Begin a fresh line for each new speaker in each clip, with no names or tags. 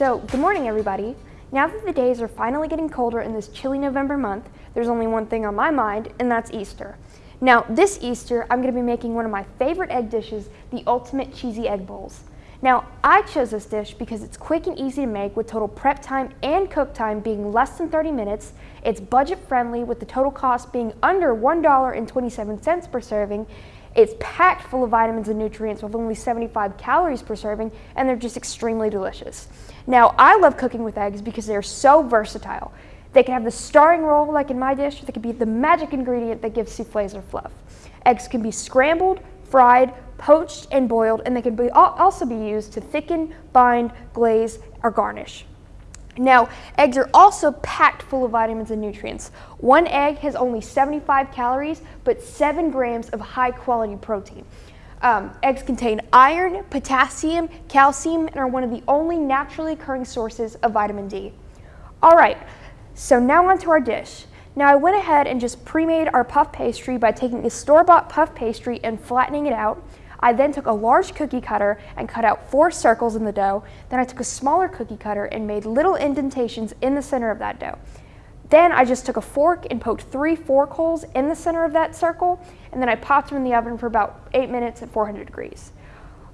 So, good morning everybody. Now that the days are finally getting colder in this chilly November month, there's only one thing on my mind, and that's Easter. Now, this Easter, I'm going to be making one of my favorite egg dishes, the ultimate cheesy egg bowls. Now, I chose this dish because it's quick and easy to make with total prep time and cook time being less than 30 minutes. It's budget friendly with the total cost being under $1.27 per serving. It's packed full of vitamins and nutrients with only 75 calories per serving, and they're just extremely delicious. Now, I love cooking with eggs because they're so versatile. They can have the starring role like in my dish, they can be the magic ingredient that gives souffles or fluff. Eggs can be scrambled, fried, poached, and boiled, and they can be, also be used to thicken, bind, glaze, or garnish. Now, eggs are also packed full of vitamins and nutrients. One egg has only 75 calories, but 7 grams of high quality protein. Um, eggs contain iron, potassium, calcium, and are one of the only naturally occurring sources of vitamin D. All right, so now onto our dish. Now I went ahead and just pre-made our puff pastry by taking a store-bought puff pastry and flattening it out. I then took a large cookie cutter and cut out four circles in the dough. Then I took a smaller cookie cutter and made little indentations in the center of that dough. Then I just took a fork and poked three fork holes in the center of that circle, and then I popped them in the oven for about eight minutes at 400 degrees.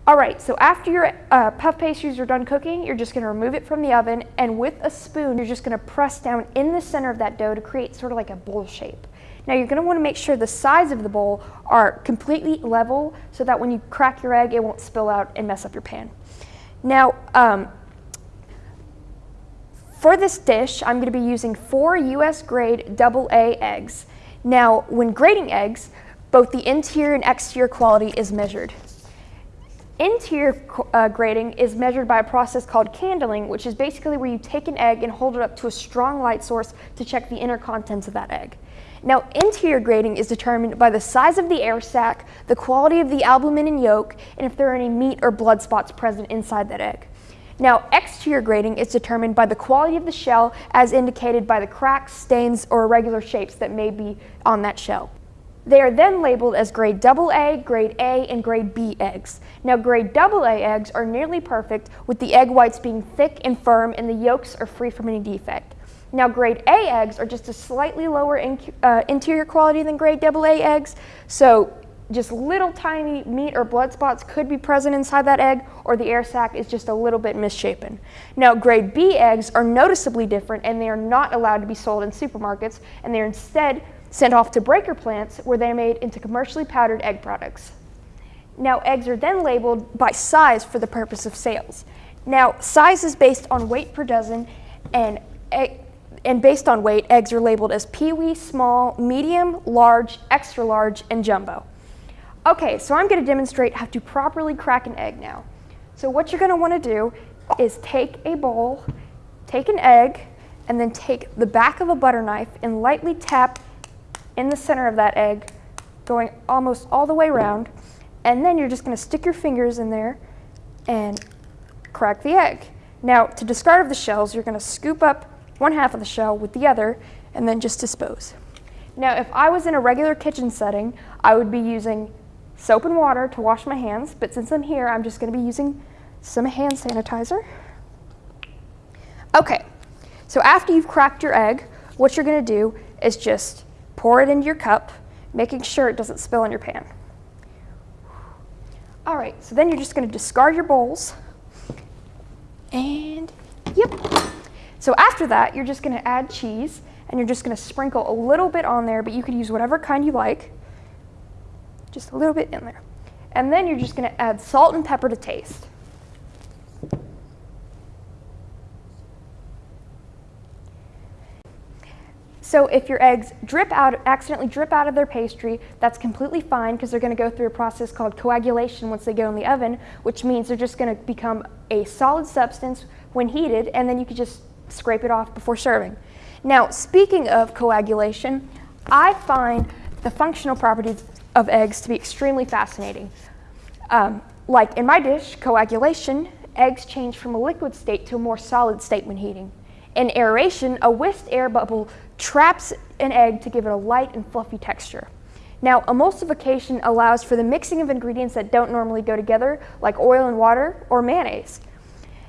All right, so after your uh, puff pastries are done cooking, you're just gonna remove it from the oven, and with a spoon, you're just gonna press down in the center of that dough to create sort of like a bowl shape. Now you're gonna wanna make sure the sides of the bowl are completely level so that when you crack your egg, it won't spill out and mess up your pan. Now, um, for this dish, I'm going to be using four US grade AA eggs. Now, when grading eggs, both the interior and exterior quality is measured. Interior uh, grading is measured by a process called candling, which is basically where you take an egg and hold it up to a strong light source to check the inner contents of that egg. Now, interior grading is determined by the size of the air sac, the quality of the albumen and yolk, and if there are any meat or blood spots present inside that egg. Now, exterior grading is determined by the quality of the shell as indicated by the cracks, stains, or irregular shapes that may be on that shell. They are then labeled as grade AA, grade A, and grade B eggs. Now, grade AA eggs are nearly perfect, with the egg whites being thick and firm and the yolks are free from any defect. Now, grade A eggs are just a slightly lower in, uh, interior quality than grade AA eggs, so just little tiny meat or blood spots could be present inside that egg, or the air sac is just a little bit misshapen. Now, grade B eggs are noticeably different and they are not allowed to be sold in supermarkets, and they are instead sent off to breaker plants where they are made into commercially powdered egg products. Now, eggs are then labeled by size for the purpose of sales. Now, size is based on weight per dozen, and, and based on weight, eggs are labeled as peewee, small, medium, large, extra large, and jumbo. Okay, so I'm going to demonstrate how to properly crack an egg now. So what you're going to want to do is take a bowl, take an egg, and then take the back of a butter knife and lightly tap in the center of that egg, going almost all the way around. And then you're just going to stick your fingers in there and crack the egg. Now, to discard of the shells, you're going to scoop up one half of the shell with the other and then just dispose. Now, if I was in a regular kitchen setting, I would be using soap and water to wash my hands, but since I'm here, I'm just going to be using some hand sanitizer. Okay, so after you've cracked your egg, what you're going to do is just pour it into your cup, making sure it doesn't spill in your pan. All right, so then you're just going to discard your bowls. And yep. So after that, you're just going to add cheese, and you're just going to sprinkle a little bit on there, but you could use whatever kind you like just a little bit in there. And then you're just going to add salt and pepper to taste. So if your eggs drip out, accidentally drip out of their pastry, that's completely fine because they're going to go through a process called coagulation once they go in the oven, which means they're just going to become a solid substance when heated, and then you can just scrape it off before serving. Now, speaking of coagulation, I find the functional properties of eggs to be extremely fascinating. Um, like in my dish, coagulation, eggs change from a liquid state to a more solid state when heating. In aeration, a whisked air bubble traps an egg to give it a light and fluffy texture. Now, emulsification allows for the mixing of ingredients that don't normally go together, like oil and water or mayonnaise.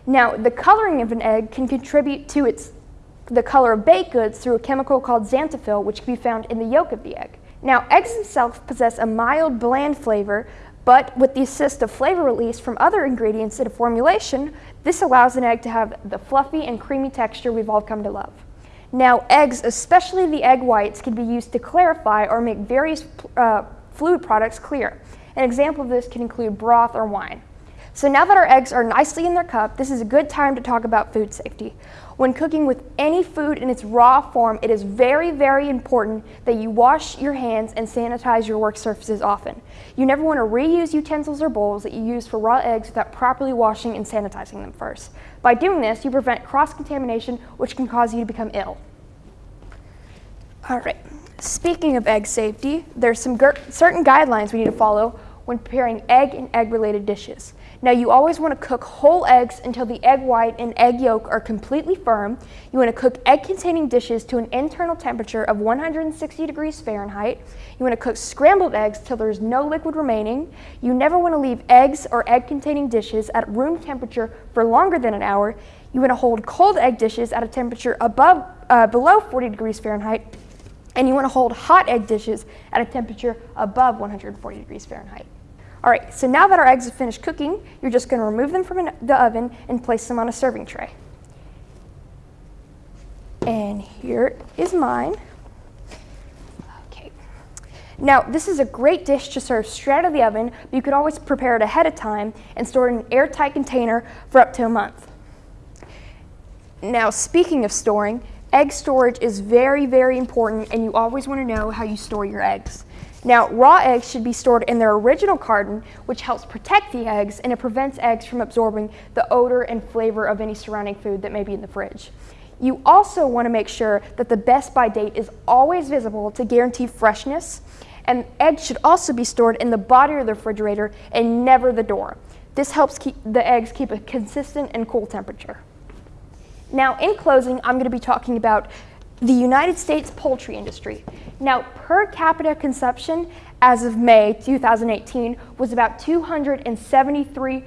Now, the coloring of an egg can contribute to its the color of baked goods through a chemical called xanthophyll, which can be found in the yolk of the egg. Now, eggs themselves possess a mild, bland flavor, but with the assist of flavor release from other ingredients in a formulation, this allows an egg to have the fluffy and creamy texture we've all come to love. Now, eggs, especially the egg whites, can be used to clarify or make various uh, fluid products clear. An example of this can include broth or wine. So now that our eggs are nicely in their cup, this is a good time to talk about food safety. When cooking with any food in its raw form, it is very, very important that you wash your hands and sanitize your work surfaces often. You never want to reuse utensils or bowls that you use for raw eggs without properly washing and sanitizing them first. By doing this, you prevent cross-contamination, which can cause you to become ill. All right, speaking of egg safety, there's some certain guidelines we need to follow when preparing egg and egg-related dishes. Now you always want to cook whole eggs until the egg white and egg yolk are completely firm. You want to cook egg containing dishes to an internal temperature of 160 degrees Fahrenheit. You want to cook scrambled eggs till there's no liquid remaining. You never want to leave eggs or egg containing dishes at room temperature for longer than an hour. You want to hold cold egg dishes at a temperature above, uh, below 40 degrees Fahrenheit. And you want to hold hot egg dishes at a temperature above 140 degrees Fahrenheit. All right, so now that our eggs have finished cooking, you're just going to remove them from the oven and place them on a serving tray. And here is mine. Okay. Now, this is a great dish to serve straight out of the oven, but you could always prepare it ahead of time and store it in an airtight container for up to a month. Now, speaking of storing, egg storage is very, very important, and you always want to know how you store your eggs. Now, raw eggs should be stored in their original carton, which helps protect the eggs and it prevents eggs from absorbing the odor and flavor of any surrounding food that may be in the fridge. You also want to make sure that the best by date is always visible to guarantee freshness, and eggs should also be stored in the body of the refrigerator and never the door. This helps keep the eggs keep a consistent and cool temperature. Now, in closing, I'm going to be talking about the United States poultry industry. Now, per capita consumption as of May 2018 was about 273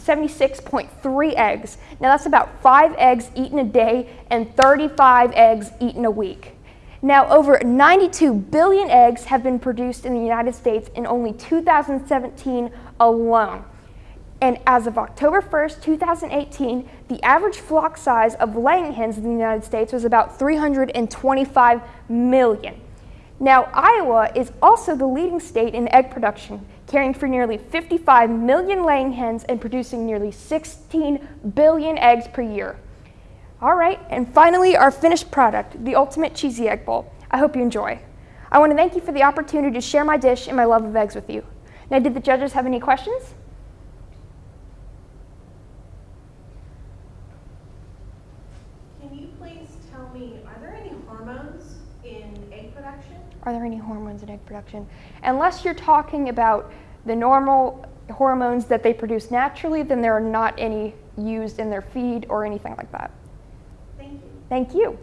76.3 eggs. Now that's about five eggs eaten a day and 35 eggs eaten a week. Now over 92 billion eggs have been produced in the United States in only 2017 alone. And as of October 1st, 2018, the average flock size of laying hens in the United States was about 325 million. Now, Iowa is also the leading state in egg production, caring for nearly 55 million laying hens and producing nearly 16 billion eggs per year. All right, and finally, our finished product, the Ultimate Cheesy Egg Bowl. I hope you enjoy. I want to thank you for the opportunity to share my dish and my love of eggs with you. Now, did the judges have any questions? Are there any hormones in egg production? Unless you're talking about the normal hormones that they produce naturally, then there are not any used in their feed or anything like that.
Thank you.
Thank you.